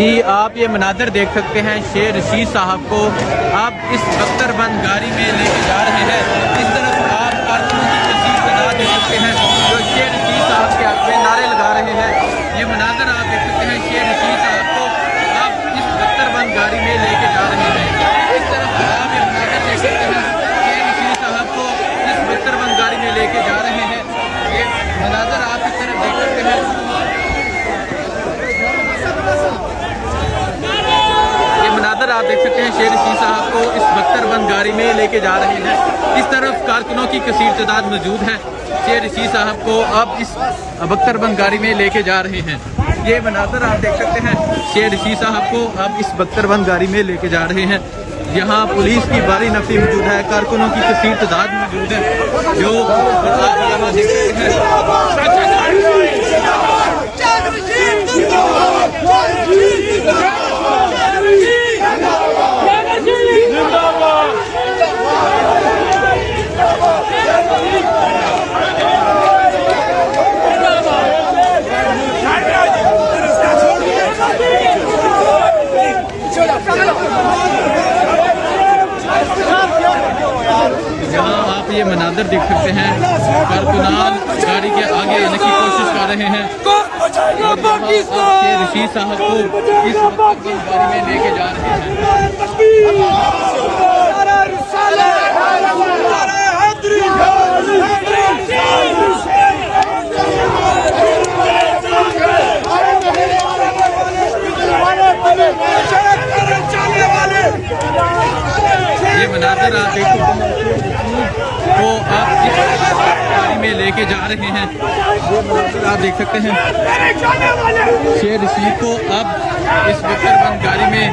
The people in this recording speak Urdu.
جی آپ یہ مناظر دیکھ سکتے ہیں شیر رشید صاحب کو آپ اس بختر بند گاڑی میں لے کے جا رہے ہیں۔ اس طرف آپ کارکنوں کی کثیر تعداد دیکھ سکتے ہیں جو شیر رشید صاحب کے حق میں نعرے لگا رہے ہیں یہ مناظر آپ دیکھ سکتے ہیں شیر رشید صاحب کو آپ اس بختر بند گاڑی میں لے کے جا رہے ہیں اس طرف آپ یہ مناظر دیکھ سکتے ہیں شیر رشید صاحب کو اس بختر بند گاڑی میں لے کے جا رہے ہیں یہ مناظر آپ اس طرف دیکھ سکتے ہیں یہ مناظر آپ دیکھ سکتے ہیں شیر رشید صاحب کو اس بختر بند گاڑی میں لے کے جا رہے ہیں۔ اس طرف کارکنوں کی کثیر تعداد موجود ہے۔ شیر رشید صاحب کو اب اس بختر بند گاڑی میں لے کے جا رہے ہیں۔ یہ مناظر آپ دیکھ سکتے ہیں۔ شیر رشید صاحب کو اب اس بختر بند گاڑی میں لے کے جا رہے ہیں۔ یہاں پولیس کی باری نفی موجود ہے۔ کارکنوں کی کثیر تعداد موجود ہے۔ جو آپ یہاں دیکھ سکتے ہیں یہاں آپ یہ مناظر دیکھ سکتے ہیں۔ کارکنان گاڑی کے آگے آنے کی کوشش کر رہے ہیں۔ رشید صاحب کو اس وقت گاڑی میں لے کے جا رہے ہیں۔ یہ مناظر آپ دیکھ سکتے ہیں کو آپ اس گاڑی میں لے کے جا رہے ہیں۔ آپ دیکھ سکتے ہیں۔ شیر رشید کو اب اس بکر بند گاڑی میں